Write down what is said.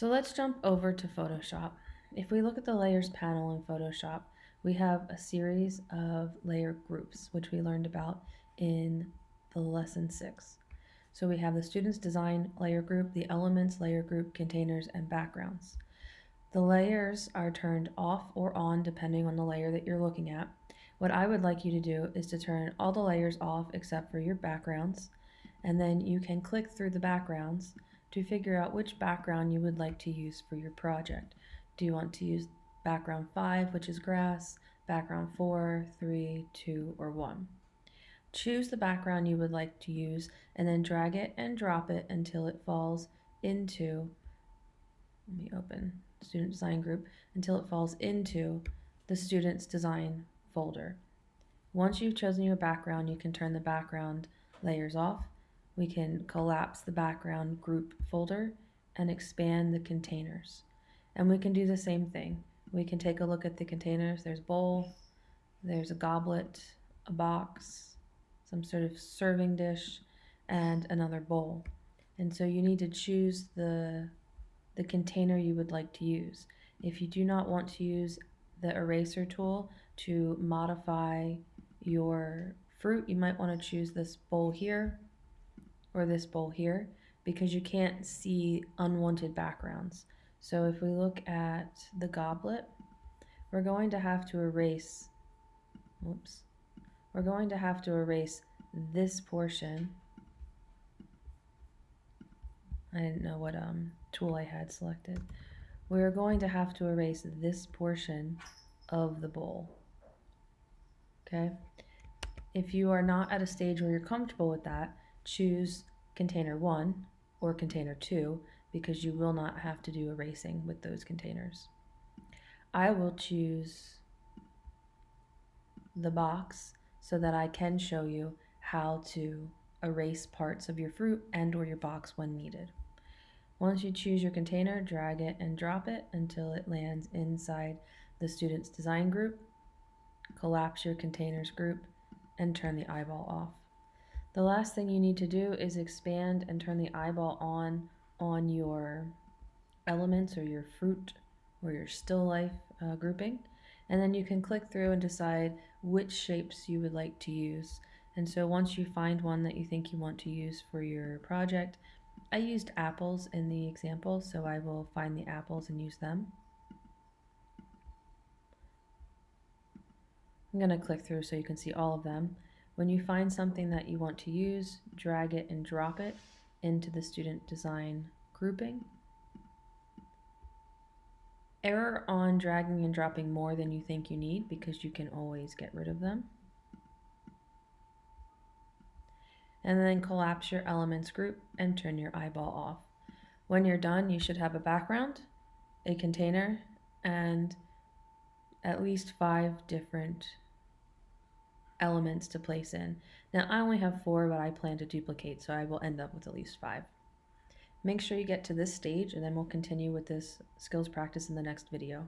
So let's jump over to Photoshop. If we look at the layers panel in Photoshop, we have a series of layer groups, which we learned about in the lesson six. So we have the students design layer group, the elements layer group, containers, and backgrounds. The layers are turned off or on depending on the layer that you're looking at. What I would like you to do is to turn all the layers off except for your backgrounds, and then you can click through the backgrounds to figure out which background you would like to use for your project. Do you want to use background 5, which is grass, background 4, 3, 2, or 1? Choose the background you would like to use and then drag it and drop it until it falls into, let me open student design group, until it falls into the student's design folder. Once you've chosen your background, you can turn the background layers off we can collapse the background group folder and expand the containers. And we can do the same thing. We can take a look at the containers. There's bowl, there's a goblet, a box, some sort of serving dish, and another bowl. And so you need to choose the, the container you would like to use. If you do not want to use the eraser tool to modify your fruit, you might want to choose this bowl here or this bowl here because you can't see unwanted backgrounds. So if we look at the goblet, we're going to have to erase, whoops, we're going to have to erase this portion. I didn't know what um, tool I had selected. We're going to have to erase this portion of the bowl. Okay. If you are not at a stage where you're comfortable with that, choose container 1 or container 2 because you will not have to do erasing with those containers. I will choose the box so that I can show you how to erase parts of your fruit and or your box when needed. Once you choose your container, drag it and drop it until it lands inside the student's design group. Collapse your containers group and turn the eyeball off. The last thing you need to do is expand and turn the eyeball on on your elements or your fruit or your still life uh, grouping. And then you can click through and decide which shapes you would like to use. And so once you find one that you think you want to use for your project, I used apples in the example, so I will find the apples and use them. I'm going to click through so you can see all of them. When you find something that you want to use, drag it and drop it into the student design grouping. Error on dragging and dropping more than you think you need because you can always get rid of them. And then collapse your elements group and turn your eyeball off. When you're done, you should have a background, a container, and at least five different elements to place in. Now I only have four, but I plan to duplicate, so I will end up with at least five. Make sure you get to this stage and then we'll continue with this skills practice in the next video.